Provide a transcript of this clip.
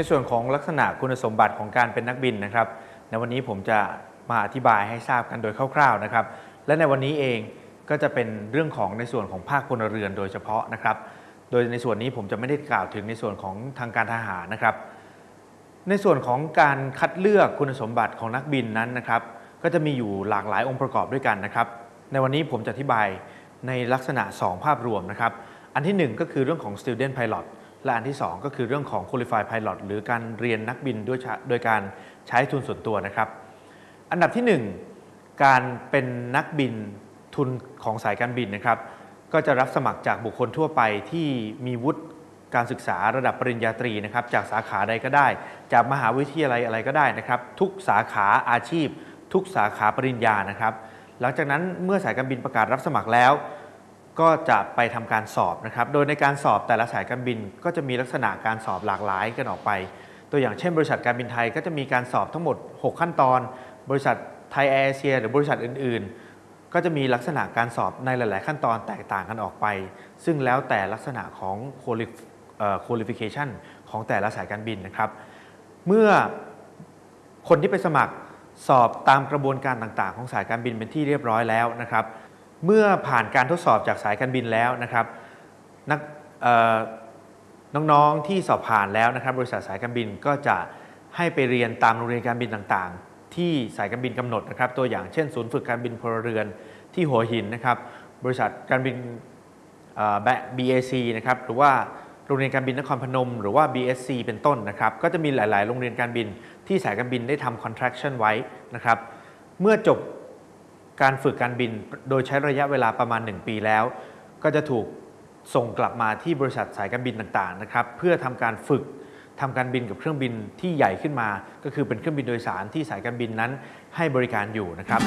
ในส่วนของลักษณะคุณสมบัติของการเป็นนักบินนะครับ ในวันนี้ผมจะมาอธิบายให้ทราบกันโดยคร่าวๆนะครับ และในวันนี้เองก็จะเป็นเรื่องของในส่วนของภาคพลเรือนโดยเฉพาะนะครับ โดยในส่วนนี้ผมจะไม่ได้กล่าวถึงในส่วนของทางการทหารนะครับ ในส่วนของการคัดเลือกคุณสมบัติของนักบินนั้นนะครับ ก็จะมีอยู่หลากหลายองค์ประกอบด้วยกันนะครับ ในวันนี้ผมจะอธิบายในลักษณะ 2 ภาพรวมนะครับ อันทีหนึ่1 ก็คือเรื่องของ student pilot และอันที่ 2 ก็คือเรื่องของ qualified pilot หรือการเรียนนักบินด้วยโดยการใช้ทุนส่วนตัวนะครับ อันดับที่ 1 การเป็นนักบินทุนของสายการบินนะครับ ก็จะรับสมัครจากบุคคลทั่วไปที่มีวุฒิการศึกษาระดับปริญญาตรีนะครับ จากสาขาใดก็ได้ จากมหาวิทยาลัยอะไรก็ได้นะครับ ทุกสาขาอาชีพ ทุกสาขาปริญญานะครับ หลังจากนั้นเมื่อสายการบินประกาศรับสมัครแล้ว ก็จะไปทำการสอบนะครับ โดยในการสอบแต่ละสายการบินก็จะมีลักษณะการสอบหลากหลายกันออกไป ตัวอย่างเช่น บริษัทการบินไทยก็จะมีการสอบทั้งหมด 6 ขั้นตอน บริษัทไทยแอร์เอเชียหรือบริษัทอื่น ๆ ก็จะมีลักษณะการสอบในหลาย ๆ ขั้นตอนแตกต่างกันออกไป ซึ่งแล้วแต่ลักษณะของ quali- เอ่อ qualification ของแต่ละสายการบินนะครับ เมื่อคนที่ไปสมัครสอบตามกระบวนการต่าง ๆ ของสายการบินเป็นที่เรียบร้อยแล้วนะครับ เมื่อผ่านการทดสอบจากสายการบินแล้วนะครับนักน้องๆที่สอบผ่านแล้วนะครับ บริษัทสายการบินก็จะให้ไปเรียนตามโรงเรียนการบินต่างๆ ที่สายการบินกำหนดนะครับ ตัวอย่างเช่น ศูนย์ฝึกการบินพลเรือนที่หัวหินนะครับ บริษัทการบินเอ่อ BAC นะครับหรือว่าโรงเรียนการบินนครพนม หรือว่า BSC เป็นต้นนะครับ ก็จะมีหลาย ๆ โรงเรียนการบินที่สายการบินได้ทำ contraction ไว้นะครับ เมื่อจบ การฝึกการบินโดยใช้ระยะเวลาประมาณ 1 ปีแล้ว ก็จะถูกส่งกลับมาที่บริษัทสายการบินต่างๆนะครับเพื่อทำการฝึกทำการบินกับเครื่องบินที่ใหญ่ขึ้นมา ก็คือเป็นเครื่องบินโดยสารที่สายการบินนั้นให้บริการอยู่นะครับ